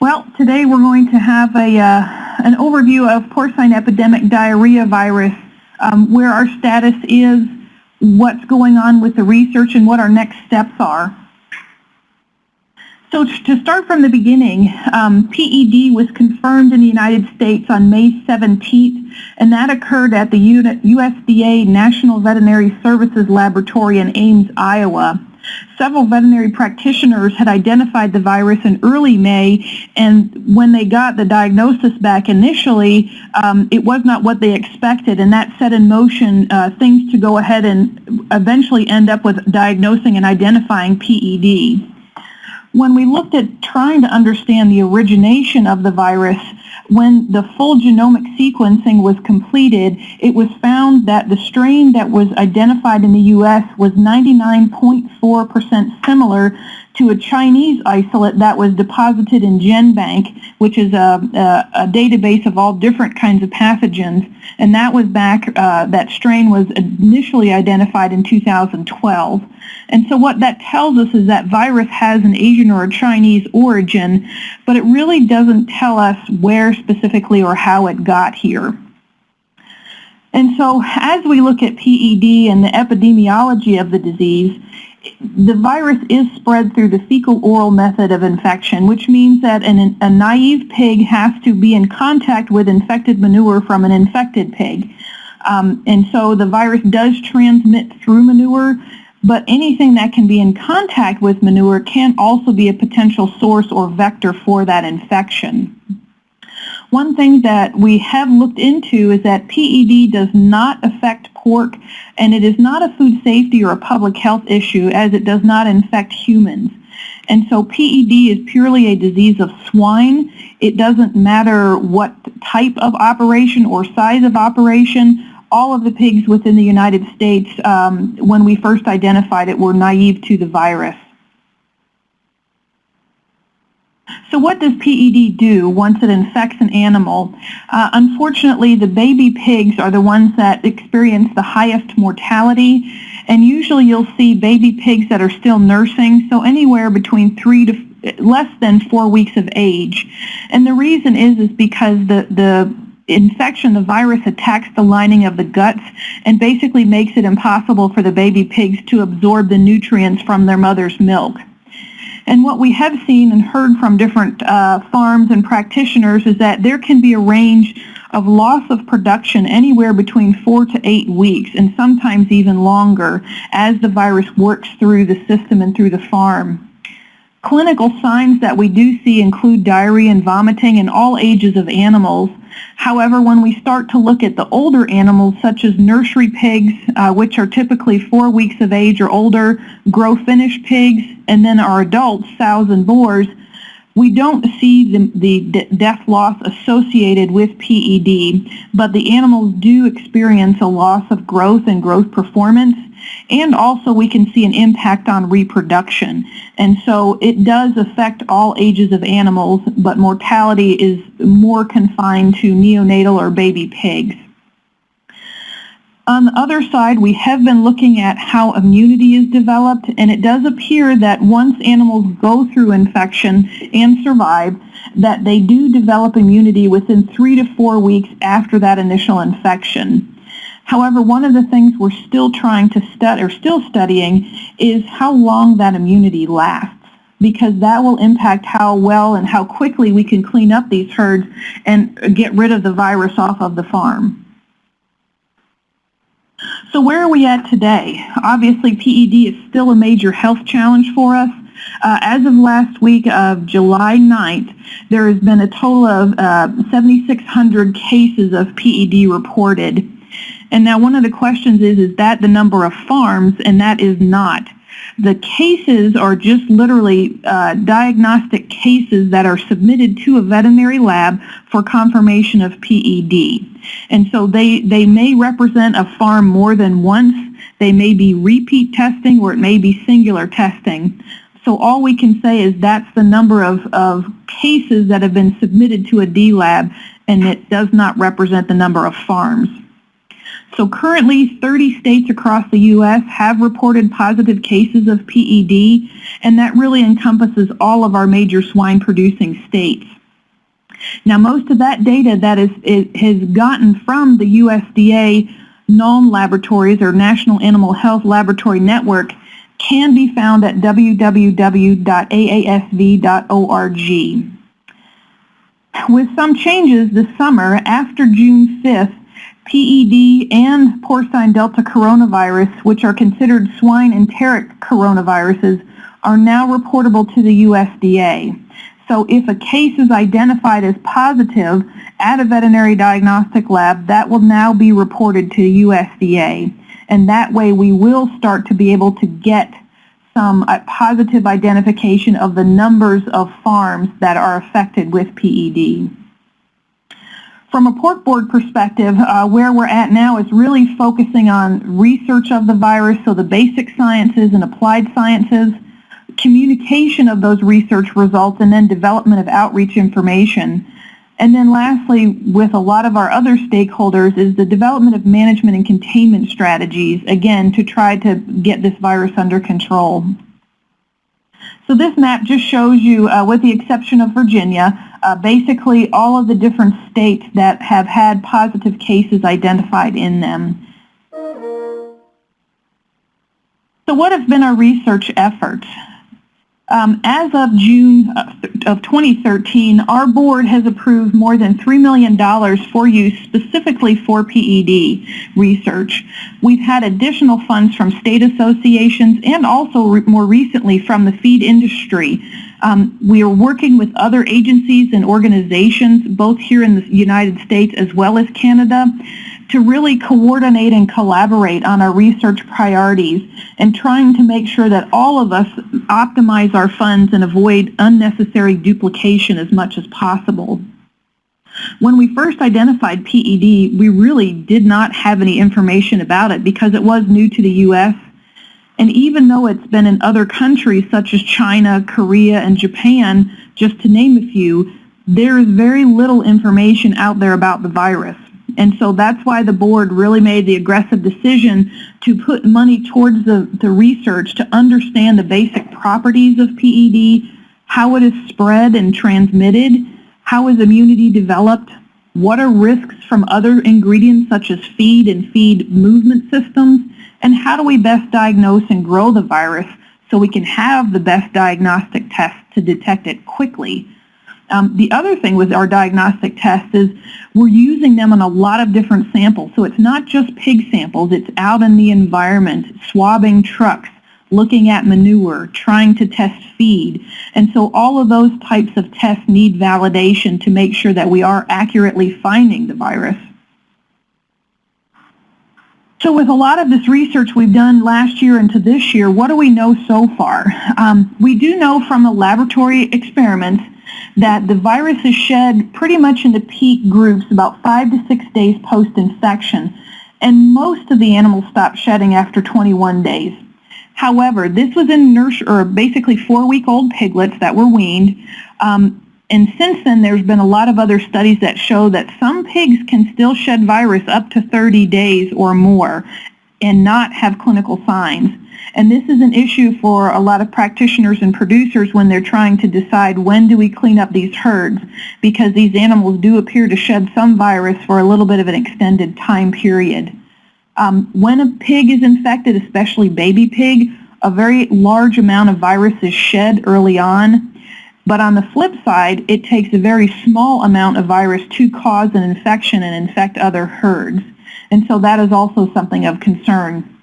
Well, today we're going to have a, uh, an overview of porcine epidemic diarrhea virus, um, where our status is, what's going on with the research, and what our next steps are. So to start from the beginning, um, PED was confirmed in the United States on May 17th, and that occurred at the USDA National Veterinary Services Laboratory in Ames, Iowa. Several veterinary practitioners had identified the virus in early May, and when they got the diagnosis back initially, um, it was not what they expected, and that set in motion uh, things to go ahead and eventually end up with diagnosing and identifying PED. When we looked at trying to understand the origination of the virus, when the full genomic sequencing was completed, it was found that the strain that was identified in the U.S. was 99.4% similar to a Chinese isolate that was deposited in GenBank, which is a, a, a database of all different kinds of pathogens. And that was back, uh, that strain was initially identified in 2012. And so what that tells us is that virus has an Asian or a Chinese origin, but it really doesn't tell us where specifically or how it got here. And so as we look at PED and the epidemiology of the disease, the virus is spread through the fecal-oral method of infection, which means that an, a naive pig has to be in contact with infected manure from an infected pig. Um, and so the virus does transmit through manure, but anything that can be in contact with manure can also be a potential source or vector for that infection. One thing that we have looked into is that PED does not affect pork and it is not a food safety or a public health issue as it does not infect humans. And so PED is purely a disease of swine. It doesn't matter what type of operation or size of operation. All of the pigs within the United States, um, when we first identified it, were naive to the virus. So what does PED do once it infects an animal? Uh, unfortunately, the baby pigs are the ones that experience the highest mortality, and usually you'll see baby pigs that are still nursing, so anywhere between three to less than four weeks of age. And the reason is, is because the, the infection, the virus attacks the lining of the guts and basically makes it impossible for the baby pigs to absorb the nutrients from their mother's milk. And what we have seen and heard from different uh, farms and practitioners is that there can be a range of loss of production anywhere between four to eight weeks and sometimes even longer as the virus works through the system and through the farm. Clinical signs that we do see include diarrhea and vomiting in all ages of animals. However, when we start to look at the older animals, such as nursery pigs, uh, which are typically four weeks of age or older, grow finished pigs, and then our adults, sows and boars, we don't see the, the death loss associated with PED, but the animals do experience a loss of growth and growth performance, and also we can see an impact on reproduction. And so it does affect all ages of animals, but mortality is more confined to neonatal or baby pigs. On the other side, we have been looking at how immunity is developed, and it does appear that once animals go through infection and survive, that they do develop immunity within three to four weeks after that initial infection. However, one of the things we're still trying to study, or still studying, is how long that immunity lasts because that will impact how well and how quickly we can clean up these herds and get rid of the virus off of the farm. So where are we at today? Obviously, PED is still a major health challenge for us. Uh, as of last week of July 9th, there has been a total of uh, 7,600 cases of PED reported. And now one of the questions is, is that the number of farms? And that is not. The cases are just literally uh, diagnostic cases that are submitted to a veterinary lab for confirmation of PED. And so they, they may represent a farm more than once. They may be repeat testing or it may be singular testing. So all we can say is that's the number of, of cases that have been submitted to a D lab and it does not represent the number of farms. So currently 30 states across the U.S. have reported positive cases of PED, and that really encompasses all of our major swine producing states. Now most of that data that is, is has gotten from the USDA NAHLN laboratories or National Animal Health Laboratory Network can be found at www.aasv.org. With some changes this summer, after June 5th, PED and porcine delta coronavirus, which are considered swine enteric coronaviruses, are now reportable to the USDA. So if a case is identified as positive at a veterinary diagnostic lab, that will now be reported to USDA. And that way we will start to be able to get some uh, positive identification of the numbers of farms that are affected with PED. From a pork board perspective, uh, where we're at now is really focusing on research of the virus, so the basic sciences and applied sciences, communication of those research results, and then development of outreach information. And then lastly, with a lot of our other stakeholders, is the development of management and containment strategies, again, to try to get this virus under control. So this map just shows you, uh, with the exception of Virginia, uh, basically all of the different states that have had positive cases identified in them. So what have been our research efforts? Um, as of June of 2013, our board has approved more than $3 million for use specifically for PED research. We've had additional funds from state associations and also re more recently from the feed industry. Um, we are working with other agencies and organizations, both here in the United States as well as Canada, to really coordinate and collaborate on our research priorities and trying to make sure that all of us optimize our funds and avoid unnecessary duplication as much as possible. When we first identified PED, we really did not have any information about it because it was new to the U.S. And even though it's been in other countries such as China, Korea, and Japan, just to name a few, there is very little information out there about the virus. And so that's why the board really made the aggressive decision to put money towards the, the research to understand the basic properties of PED, how it is spread and transmitted, how is immunity developed, what are risks from other ingredients such as feed and feed movement systems, and how do we best diagnose and grow the virus so we can have the best diagnostic tests to detect it quickly um, the other thing with our diagnostic tests is we're using them on a lot of different samples. So it's not just pig samples, it's out in the environment, swabbing trucks, looking at manure, trying to test feed. And so all of those types of tests need validation to make sure that we are accurately finding the virus. So with a lot of this research we've done last year into this year, what do we know so far? Um, we do know from the laboratory experiments that the virus is shed pretty much into peak groups about five to six days post-infection, and most of the animals stop shedding after 21 days. However, this was in nurse or basically four-week-old piglets that were weaned. Um, and since then, there's been a lot of other studies that show that some pigs can still shed virus up to 30 days or more and not have clinical signs. And this is an issue for a lot of practitioners and producers when they're trying to decide when do we clean up these herds because these animals do appear to shed some virus for a little bit of an extended time period. Um, when a pig is infected, especially baby pig, a very large amount of virus is shed early on. But on the flip side, it takes a very small amount of virus to cause an infection and infect other herds. And so that is also something of concern.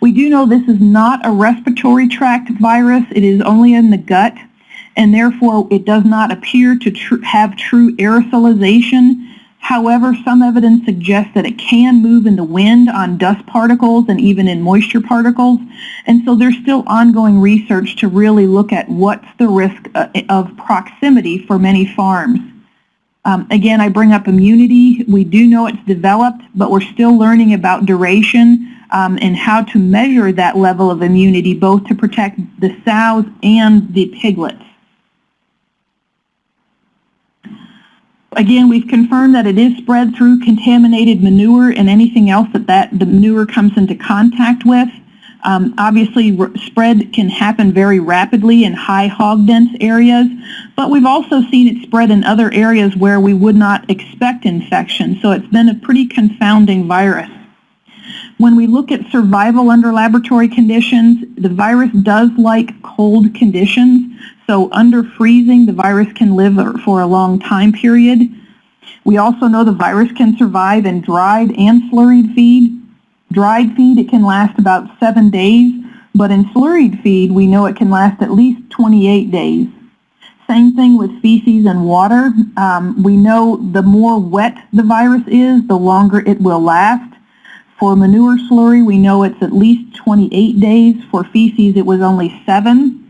We do know this is not a respiratory tract virus. It is only in the gut, and therefore it does not appear to tr have true aerosolization. However, some evidence suggests that it can move in the wind on dust particles and even in moisture particles. And so there's still ongoing research to really look at what's the risk uh, of proximity for many farms. Um, again, I bring up immunity. We do know it's developed, but we're still learning about duration um, and how to measure that level of immunity both to protect the sows and the piglets. Again, we've confirmed that it is spread through contaminated manure and anything else that, that the manure comes into contact with. Um, obviously, spread can happen very rapidly in high hog dense areas, but we've also seen it spread in other areas where we would not expect infection. So it's been a pretty confounding virus. When we look at survival under laboratory conditions, the virus does like cold conditions. So under freezing, the virus can live for a long time period. We also know the virus can survive in dried and slurried feed. Dried feed, it can last about seven days, but in slurried feed, we know it can last at least 28 days. Same thing with feces and water. Um, we know the more wet the virus is, the longer it will last. For manure slurry, we know it's at least 28 days. For feces, it was only seven.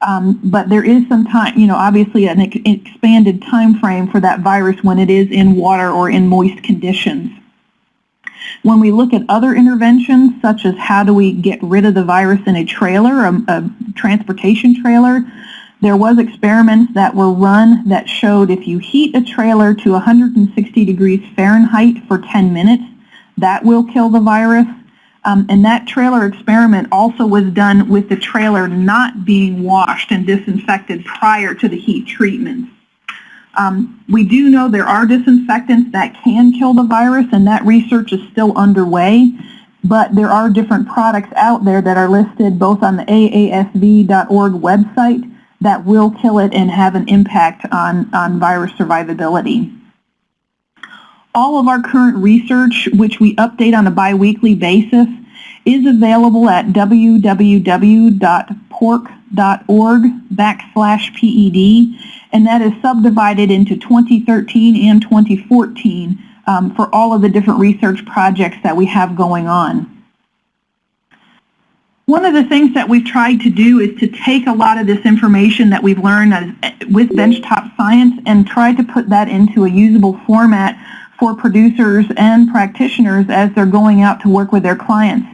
Um, but there is some time, you know, obviously an ex expanded time frame for that virus when it is in water or in moist conditions. When we look at other interventions, such as how do we get rid of the virus in a trailer, a, a transportation trailer, there was experiments that were run that showed if you heat a trailer to 160 degrees Fahrenheit for 10 minutes, that will kill the virus. Um, and that trailer experiment also was done with the trailer not being washed and disinfected prior to the heat treatment. Um, we do know there are disinfectants that can kill the virus, and that research is still underway. But there are different products out there that are listed both on the aasv.org website that will kill it and have an impact on, on virus survivability. All of our current research, which we update on a biweekly basis, is available at www.pork.org backslash PED and that is subdivided into 2013 and 2014 um, for all of the different research projects that we have going on. One of the things that we've tried to do is to take a lot of this information that we've learned as, with benchtop science and try to put that into a usable format for producers and practitioners as they're going out to work with their clients.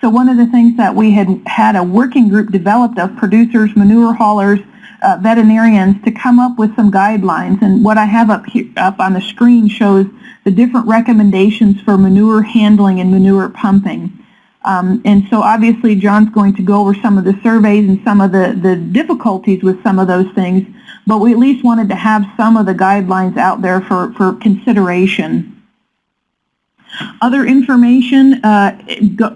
So one of the things that we had had a working group developed of producers, manure haulers, uh, veterinarians to come up with some guidelines. And what I have up here up on the screen shows the different recommendations for manure handling and manure pumping. Um, and so obviously John's going to go over some of the surveys and some of the, the difficulties with some of those things, but we at least wanted to have some of the guidelines out there for, for consideration. Other information uh,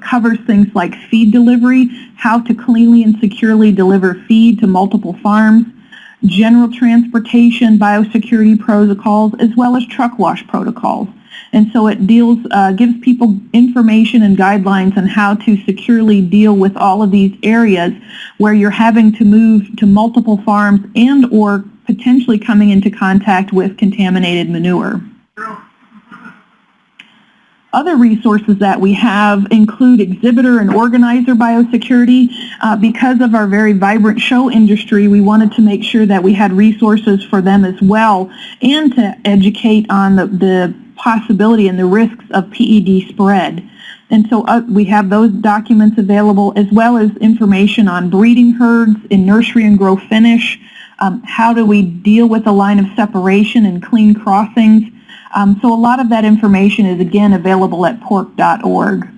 covers things like feed delivery, how to cleanly and securely deliver feed to multiple farms, general transportation, biosecurity protocols, as well as truck wash protocols. And so it deals, uh, gives people information and guidelines on how to securely deal with all of these areas where you're having to move to multiple farms and or potentially coming into contact with contaminated manure. Other resources that we have include exhibitor and organizer biosecurity. Uh, because of our very vibrant show industry, we wanted to make sure that we had resources for them as well and to educate on the, the possibility and the risks of PED spread. And so uh, we have those documents available as well as information on breeding herds in nursery and grow finish, um, how do we deal with a line of separation and clean crossings, um, so a lot of that information is again available at pork.org.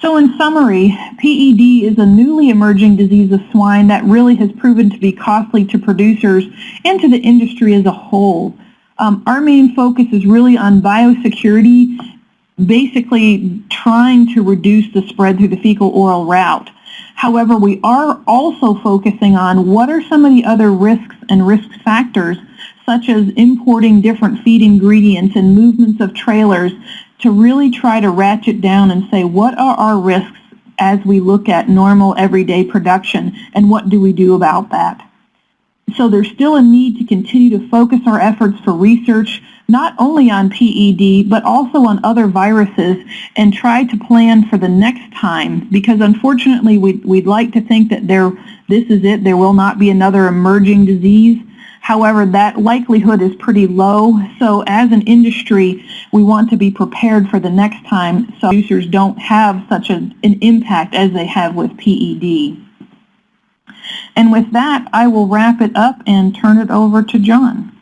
So in summary, PED is a newly emerging disease of swine that really has proven to be costly to producers and to the industry as a whole. Um, our main focus is really on biosecurity, basically trying to reduce the spread through the fecal-oral route. However, we are also focusing on what are some of the other risks and risk factors such as importing different feed ingredients and movements of trailers to really try to ratchet down and say what are our risks as we look at normal everyday production and what do we do about that. So there's still a need to continue to focus our efforts for research not only on PED but also on other viruses and try to plan for the next time because unfortunately we'd, we'd like to think that there this is it, there will not be another emerging disease However, that likelihood is pretty low. So as an industry, we want to be prepared for the next time so users don't have such a, an impact as they have with PED. And with that, I will wrap it up and turn it over to John.